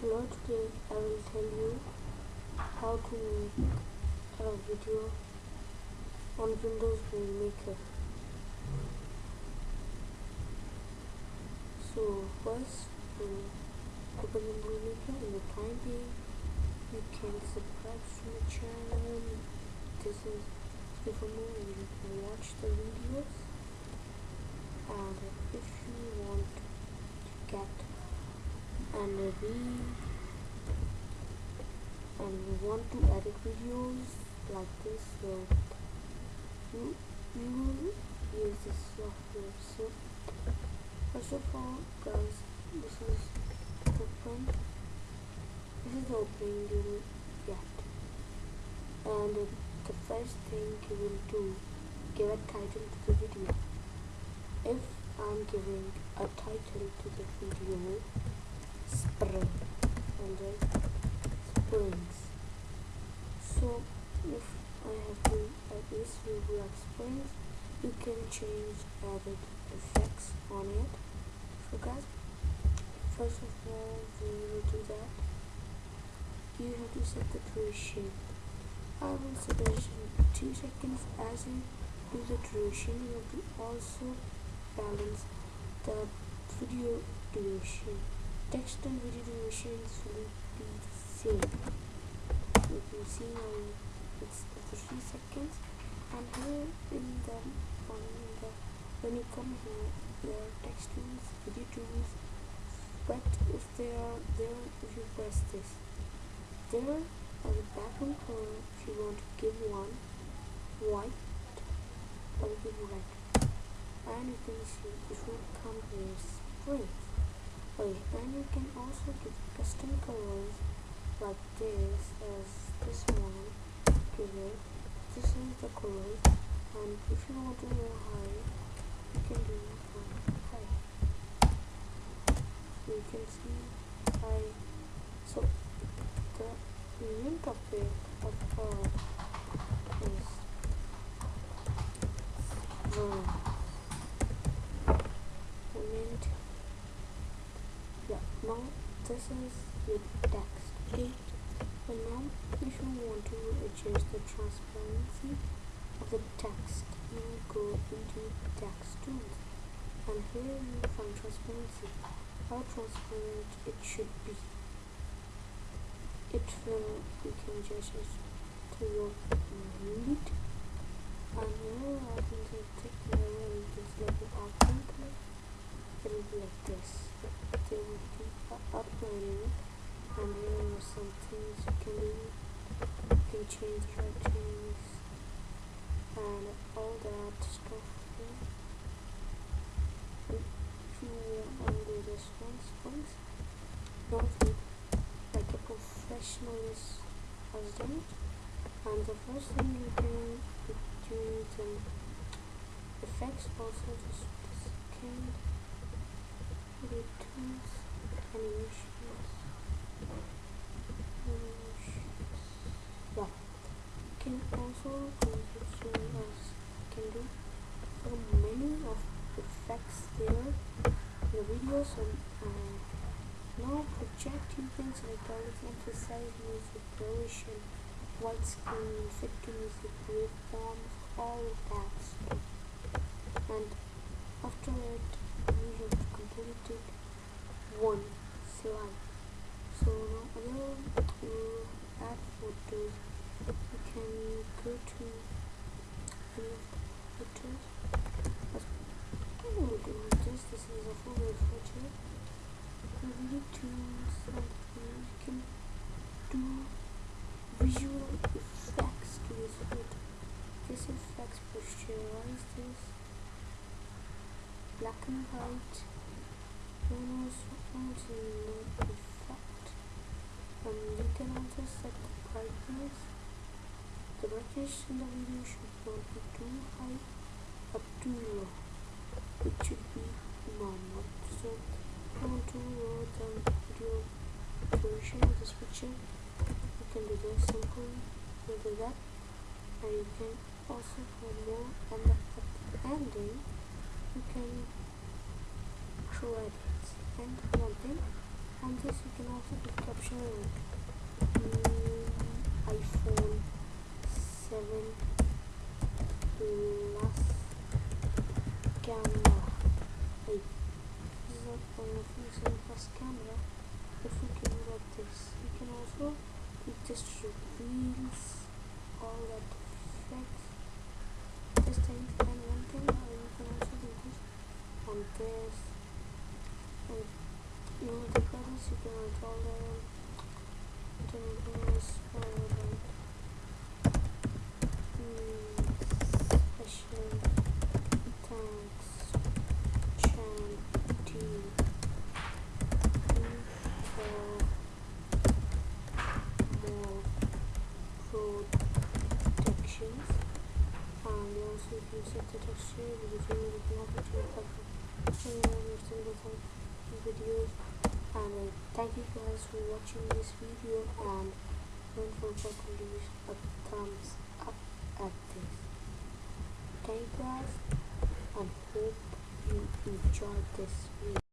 Hello, today I will tell you how to make a video on Windows Movie Maker. So first, open the Movie Maker in the time being. You can subscribe to my channel. This is for more you can watch the videos. And if you want to get and we and we want to edit videos like this so you you will use this software. So first of all guys this is open this is the opening you will get. And the first thing you will do give a title to the video. If I'm giving a title to the video spring and then springs so if I have to this will like springs you can change added effects on it so guys first of all we will do that you have to set the duration I will duration 2 seconds as you do the duration you have to also balance the video duration text and video durations will be the same you can see now it's 3 seconds and here in the, the when you come here there are text tools video tools but if they are there if you press this there as a background color if you want to give one white or give red and you can see if you come here. Spring And you can also give custom colors like this as this one give it this is the color. And if you want to go high you can do high. You can see high. So the topic of our is the now is your text. Okay. But now if you want to adjust the transparency of the text you go into text tools. And here you find transparency. How transparent it should be. It will you can adjust it to your need. And here I can take the level this level output it will be like this there will be uploading and here are some things you can do you can change settings and all that stuff here. If you want to do this once once nothing like a professional has done it and the first thing you do, can do the effects also a second animations animations yeah you can also consider as can do so many of effects there in the videos and uh, now projecting things like of emphasize music duration widescreen fit to music waveforms all of that. Stuff and after it we have completed one slide. So now again to add photos you can go to photos we will do this this is a full video tools and you can do visual effects to this photo this effects posterize this black and white. Almost onto no effect um, you can also set the brightness the brightness in the video should not be too high or too low this picture you can do this simply you do that. And you can also for more and at the ending. You can show edits and one thing. And this you can also put caption mm, iphone 7 plus camera wait this is not one of the 7 plus camera if you can get this you can also it just all that effects just thing and one thing uh, you can also do this on this and you know the colors you can control them then bonus or like mm, special thanks chan team for more protections and you also if the single videos and uh, thank you guys for watching this video and don't forget to leave a thumbs up at this. Thank you guys and hope you enjoyed this video